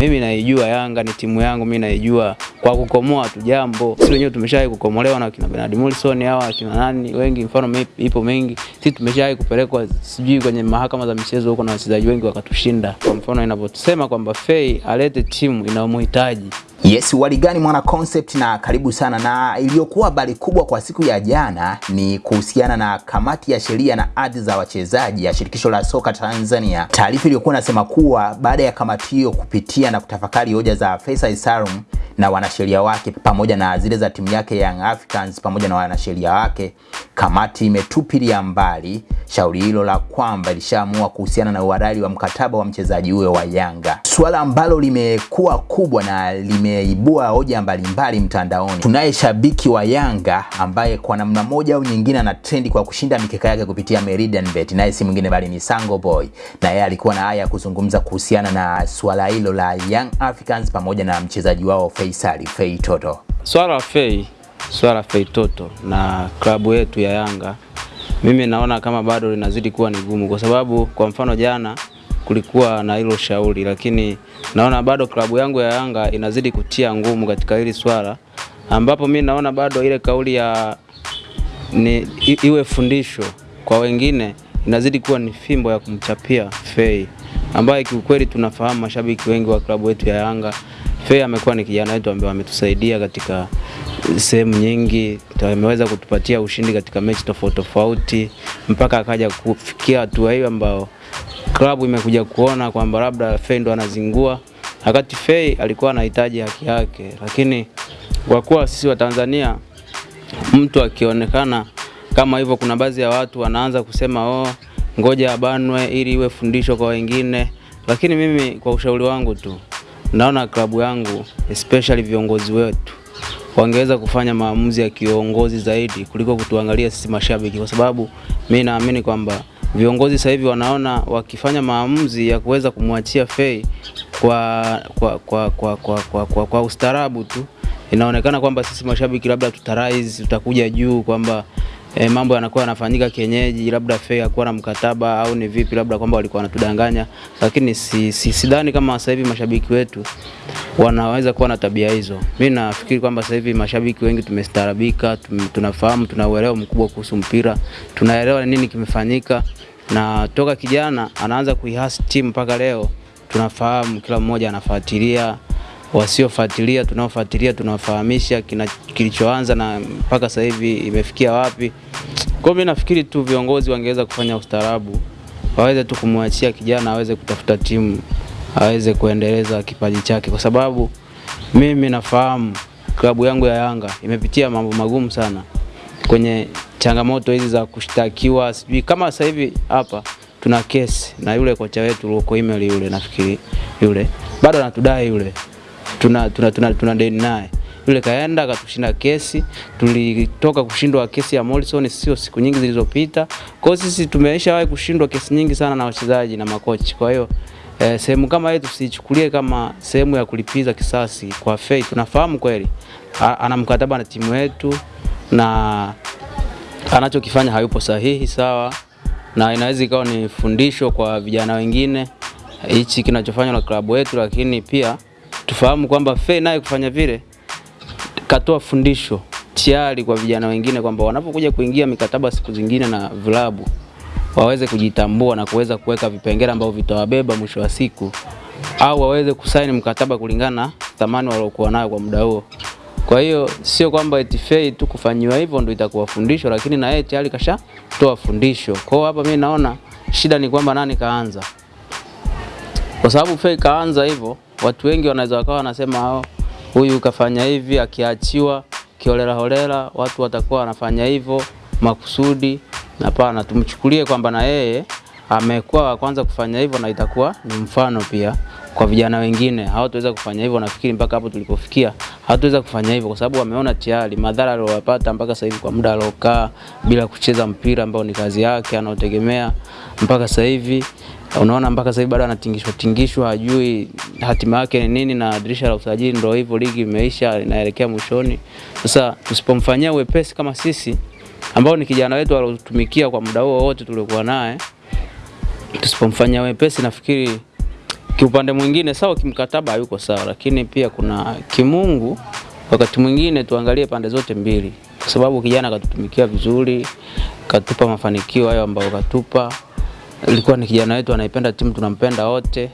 Mimi naijua Yanga ni timu yangu, mimi naijua kwa kukomoa tu jambo. Sisi wenyewe tumeshawahi kukomolewa na kina Bernard Morrison hawa kina nani wengi, mfano ipo mengi. Sisi tumeshawahi kupelekwa sijui kwenye mahakama za michezo huko na wachezaji wengi wakatushinda. Kwa mfano inavyosema kwamba Fei alete timu inayomhitaji Yes, waligani mwana concept na karibu sana. Na iliyokuwa habari kubwa kwa siku ya jana ni kuhusiana na kamati ya sheria na ardhi za wachezaji ya shirikisho la soka Tanzania. Taarifa iliyokuwa inasema kuwa baada ya kamati hiyo kupitia na kutafakari hoja za Faisal Salum na wanasheria wake pamoja na zile za timu yake Young Africans pamoja na wanasheria wake, kamati imetupilia mbali shauri hilo la kwamba ilishaamua kuhusiana na uhalali wa mkataba wa mchezaji huyo wa Yanga, suala ambalo limekuwa kubwa na limeibua hoja mbalimbali mtandaoni. Tunaye shabiki wa Yanga ambaye kwa namna moja au nyingine ana trendi kwa kushinda mikeka yake kupitia Meridian Bet, naye si mwingine bali ni Sango Boy, na yeye alikuwa na haya ya kuzungumza kuhusiana na suala hilo la Young Africans pamoja na mchezaji wao Faisal Fei Toto. swala la Fei, swala Feitoto Fei Toto na klabu yetu ya Yanga, mimi naona kama bado linazidi kuwa ni gumu, kwa sababu kwa mfano jana kulikuwa na hilo shauri, lakini naona bado klabu yangu ya Yanga inazidi kutia ngumu katika hili swala, ambapo mi naona bado ile kauli ya ni, iwe fundisho kwa wengine inazidi kuwa ni fimbo ya kumchapia Fei ambaye kiukweli tunafahamu mashabiki wengi wa klabu yetu ya Yanga. Fei amekuwa ni kijana wetu ambaye ametusaidia katika sehemu nyingi, ameweza kutupatia ushindi katika mechi tofauti tofauti mpaka akaja kufikia hatua hiyo ambao klabu imekuja kuona kwamba labda Fei ndo anazingua, wakati Fei alikuwa anahitaji haki yake, lakini kwa kuwa sisi wa Tanzania mtu akionekana kama hivyo, kuna baadhi ya watu wanaanza kusema oh, ngoja abanwe ili iwe fundisho kwa wengine. Lakini mimi kwa ushauri wangu tu, naona klabu yangu especially viongozi wetu wangeweza kufanya maamuzi ya kiongozi zaidi kuliko kutuangalia sisi mashabiki, kwa sababu mi naamini kwamba viongozi sasa hivi wanaona wakifanya maamuzi ya kuweza kumwachia Fei kwa, kwa, kwa, kwa, kwa, kwa, kwa, kwa ustaarabu tu. Inaonekana kwamba sisi mashabiki labda tutarise, tutakuja juu kwamba e, mambo yanakuwa yanafanyika kienyeji, labda Fei hakuwa na mkataba au ni vipi, labda kwamba walikuwa wanatudanganya, lakini si, si, sidhani kama sasa hivi mashabiki wetu wanaweza kuwa na tabia hizo. Mimi nafikiri kwamba sasa hivi mashabiki wengi tumestarabika tum, tunafahamu, tuna uelewa mkubwa kuhusu mpira, tunaelewa nini kimefanyika, na toka kijana anaanza kuihasi timu mpaka leo tunafahamu, kila mmoja anafuatilia wasiofuatilia tunaofuatilia tunawafahamisha kilichoanza na mpaka sasa hivi imefikia wapi. Kwa mimi nafikiri tu viongozi wangeweza kufanya ustaarabu, waweze tu kumwachia kijana aweze kutafuta timu, aweze kuendeleza kipaji chake, kwa sababu mimi nafahamu klabu yangu ya Yanga imepitia mambo magumu sana kwenye changamoto hizi za kushtakiwa, sijui kama sasa hivi hapa tuna kesi na yule kocha wetu Luko Email yule, nafikiri yule bado anatudai yule tuna, tuna, tuna, tuna deni naye yule kaenda akatushinda kesi. Tulitoka kushindwa kesi ya Morrison sio siku nyingi zilizopita. Kwa hiyo sisi tumeshawahi kushindwa kesi nyingi sana na wachezaji na makochi. Kwa hiyo eh, sehemu kama hii tusichukulie kama sehemu ya kulipiza kisasi kwa Fei. Tunafahamu kweli ana mkataba na timu yetu na anachokifanya hayupo sahihi, sawa, na inaweza ikawa ni fundisho kwa vijana wengine hichi kinachofanywa na klabu yetu, lakini pia tufahamu kwamba Fei naye kufanya vile katoa fundisho tayari kwa vijana wengine kwamba wanapokuja kuingia mikataba siku zingine na vilabu waweze kujitambua na kuweza kuweka vipengele ambavyo vitawabeba mwisho wa siku, au waweze kusaini mkataba kulingana na thamani waliokuwa nayo kwa muda huo. Kwa hiyo sio kwamba eti Fei tu kufanyiwa hivyo ndio itakuwa fundisho, lakini na yeye tayari kashatoa fundisho. Kwa hiyo hapa mimi naona shida ni kwamba nani kaanza, kwa sababu Fei kaanza hivyo, watu wengi wanaweza wakawa wanasema hao huyu kafanya hivi, akiachiwa kiholela holela, watu watakuwa wanafanya hivyo makusudi. Hapana, tumchukulie kwamba na yeye amekuwa wa kwanza kufanya hivyo, na itakuwa ni mfano pia kwa vijana wengine. Hawataweza kufanya hivyo, nafikiri mpaka hapo tulipofikia hawataweza kufanya hivyo, kwa sababu wameona tayari madhara aliyopata mpaka sasa hivi kwa muda aliokaa bila kucheza mpira ambao ni kazi yake anaotegemea mpaka sasa hivi unaona mpaka sasa hivi bado anatingishwa tingishwa, hajui hatima yake ni nini, na dirisha la usajili ndio hivyo, ligi imeisha, inaelekea mwishoni. Sasa tusipomfanyia uwepesi kama sisi ambao ni kijana wetu aliotumikia kwa muda huo wote tuliokuwa naye, tusipomfanyia wepesi, nafikiri kiupande mwingine sawa, kimkataba hayuko sawa, lakini pia kuna kimungu, wakati mwingine tuangalie pande zote mbili, kwa sababu kijana katutumikia vizuri, katupa mafanikio hayo ambayo katupa. Ilikuwa ni kijana wetu anaipenda timu, tunampenda wote,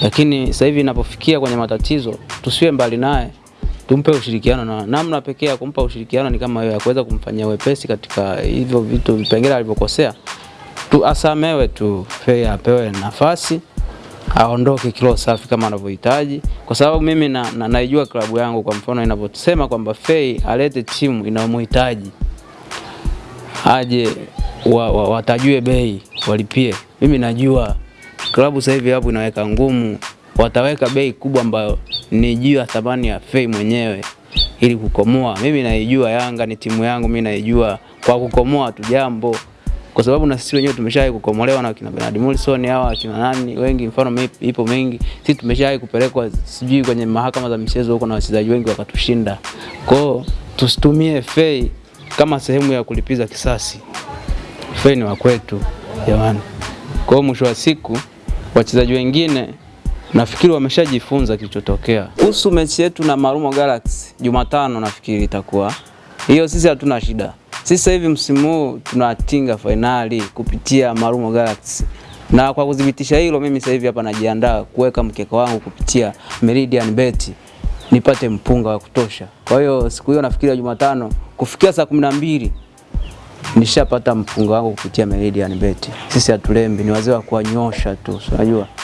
lakini sasa hivi inapofikia kwenye matatizo, tusiwe mbali naye, tumpe ushirikiano, na namna pekee ya kumpa ushirikiano ni kama hiyo ya kuweza kumfanyia wepesi katika hivyo vitu vipengele alivyokosea. Tu asamewe tu, fair apewe nafasi aondoke kilo safi kama anavyohitaji, kwa sababu mimi na, na, naijua klabu yangu. Kwa mfano inavyosema kwamba Fei alete timu inayomhitaji aje wa, wa, watajue bei walipie. Mimi najua klabu sasa hivi hapo inaweka ngumu, wataweka bei kubwa ambayo ni juu ya thamani ya Fei mwenyewe ili kukomoa. Mimi naijua Yanga ni timu yangu, mimi naijua kwa kukomoa tu jambo kwa sababu na sisi wenyewe tumeshawahi kukomolewa na kina Bernard Morrison hawa kina nani wengi, mfano ipo mengi. Sisi tumeshawahi kupelekwa sijui kwenye mahakama za michezo huko na wachezaji wengi wakatushinda. Kwa hiyo tusitumie Fei kama sehemu ya kulipiza kisasi. Fei ni wa kwetu jamani. Kwa hiyo mwisho wa siku wachezaji wengine nafikiri wameshajifunza kilichotokea. Kuhusu mechi yetu na Marumo Galaxy Jumatano, nafikiri itakuwa hiyo, sisi hatuna shida. Sasa hivi msimu huu tunatinga fainali kupitia Marumo Galaxy, na kwa kudhibitisha hilo, mimi sasa hivi hapa najiandaa kuweka mkeka wangu kupitia Meridian Bet nipate mpunga wa kutosha. Kwa hiyo siku hiyo nafikiri Jumatano kufikia saa kumi na mbili nishapata mpunga wangu kupitia Meridian Bet. Sisi hatulembi, ni wazee wa kuwanyosha tu, unajua